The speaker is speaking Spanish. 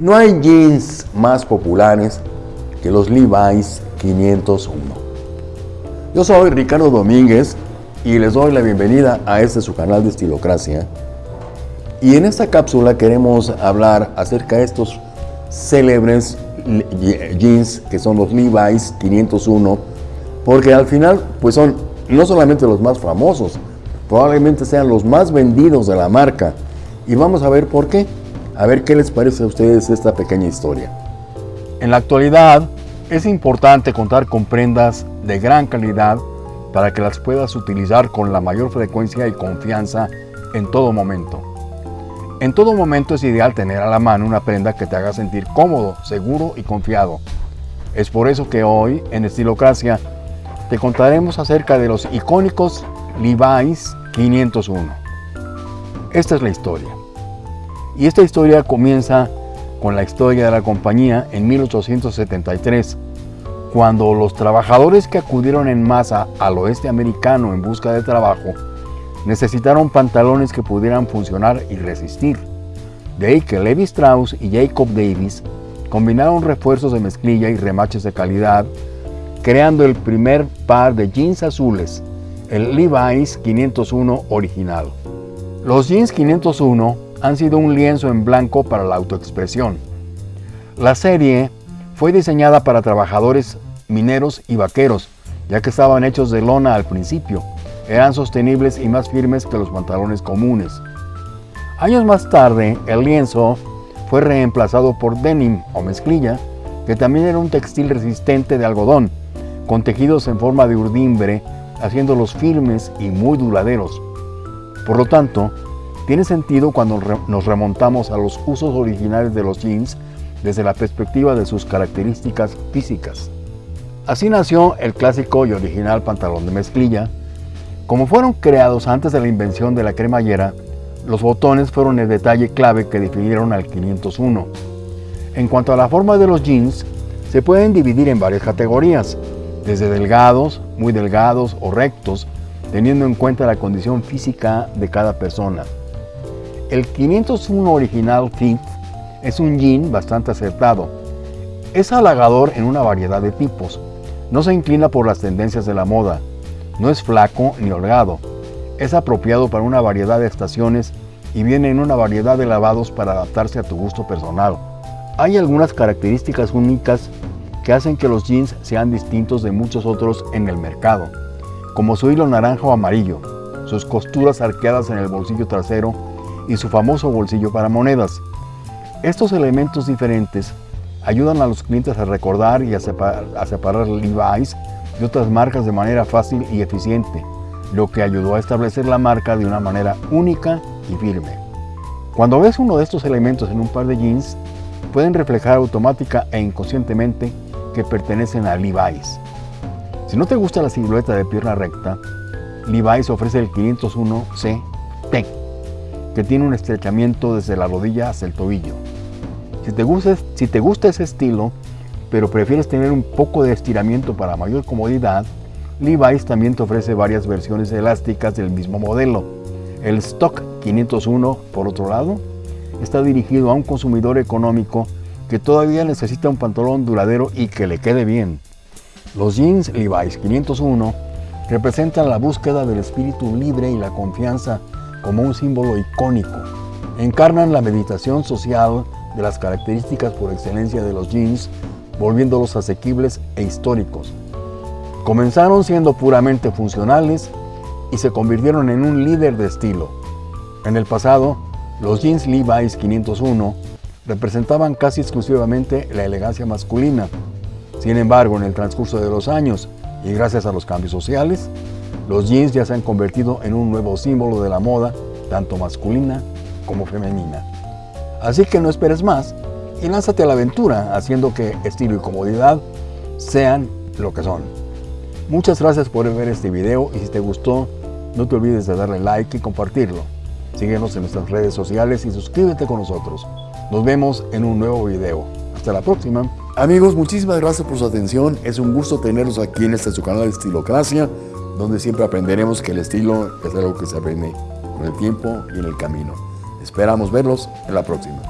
No hay jeans más populares que los Levi's 501. Yo soy Ricardo Domínguez y les doy la bienvenida a este su canal de Estilocracia. Y en esta cápsula queremos hablar acerca de estos célebres jeans que son los Levi's 501 porque al final pues son no solamente los más famosos, probablemente sean los más vendidos de la marca. Y vamos a ver por qué. A ver qué les parece a ustedes esta pequeña historia. En la actualidad es importante contar con prendas de gran calidad para que las puedas utilizar con la mayor frecuencia y confianza en todo momento. En todo momento es ideal tener a la mano una prenda que te haga sentir cómodo, seguro y confiado. Es por eso que hoy en Estilocracia te contaremos acerca de los icónicos Levi's 501. Esta es la historia. Y esta historia comienza con la historia de la compañía en 1873, cuando los trabajadores que acudieron en masa al oeste americano en busca de trabajo necesitaron pantalones que pudieran funcionar y resistir. De ahí que Levi Strauss y Jacob Davis combinaron refuerzos de mezclilla y remaches de calidad, creando el primer par de jeans azules, el Levi's 501 original. Los jeans 501 han sido un lienzo en blanco para la autoexpresión. La serie fue diseñada para trabajadores mineros y vaqueros, ya que estaban hechos de lona al principio, eran sostenibles y más firmes que los pantalones comunes. Años más tarde, el lienzo fue reemplazado por denim o mezclilla, que también era un textil resistente de algodón, con tejidos en forma de urdimbre, haciéndolos firmes y muy duraderos. Por lo tanto, tiene sentido cuando nos remontamos a los usos originales de los jeans desde la perspectiva de sus características físicas. Así nació el clásico y original pantalón de mezclilla, como fueron creados antes de la invención de la cremallera, los botones fueron el detalle clave que definieron al 501. En cuanto a la forma de los jeans, se pueden dividir en varias categorías, desde delgados, muy delgados o rectos, teniendo en cuenta la condición física de cada persona. El 501 Original Fit es un jean bastante acertado. Es halagador en una variedad de tipos. No se inclina por las tendencias de la moda, no es flaco ni holgado. Es apropiado para una variedad de estaciones y viene en una variedad de lavados para adaptarse a tu gusto personal. Hay algunas características únicas que hacen que los jeans sean distintos de muchos otros en el mercado, como su hilo naranja o amarillo, sus costuras arqueadas en el bolsillo trasero y su famoso bolsillo para monedas. Estos elementos diferentes ayudan a los clientes a recordar y a separar, a separar Levi's de otras marcas de manera fácil y eficiente, lo que ayudó a establecer la marca de una manera única y firme. Cuando ves uno de estos elementos en un par de jeans, pueden reflejar automática e inconscientemente que pertenecen a Levi's. Si no te gusta la silueta de pierna recta, Levi's ofrece el 501C T, que tiene un estrechamiento desde la rodilla hasta el tobillo. Si te gusta, si te gusta ese estilo, pero prefieres tener un poco de estiramiento para mayor comodidad, Levi's también te ofrece varias versiones elásticas del mismo modelo. El Stock 501, por otro lado, está dirigido a un consumidor económico que todavía necesita un pantalón duradero y que le quede bien. Los jeans Levi's 501 representan la búsqueda del espíritu libre y la confianza como un símbolo icónico. Encarnan la meditación social de las características por excelencia de los jeans volviéndolos asequibles e históricos. Comenzaron siendo puramente funcionales y se convirtieron en un líder de estilo. En el pasado, los jeans Levi's 501 representaban casi exclusivamente la elegancia masculina. Sin embargo, en el transcurso de los años y gracias a los cambios sociales, los jeans ya se han convertido en un nuevo símbolo de la moda, tanto masculina como femenina. Así que no esperes más y lánzate a la aventura haciendo que estilo y comodidad sean lo que son. Muchas gracias por ver este video y si te gustó, no te olvides de darle like y compartirlo. Síguenos en nuestras redes sociales y suscríbete con nosotros. Nos vemos en un nuevo video. Hasta la próxima. Amigos, muchísimas gracias por su atención. Es un gusto tenerlos aquí en este su canal de Estilocracia, donde siempre aprenderemos que el estilo es algo que se aprende con el tiempo y en el camino. Esperamos verlos en la próxima.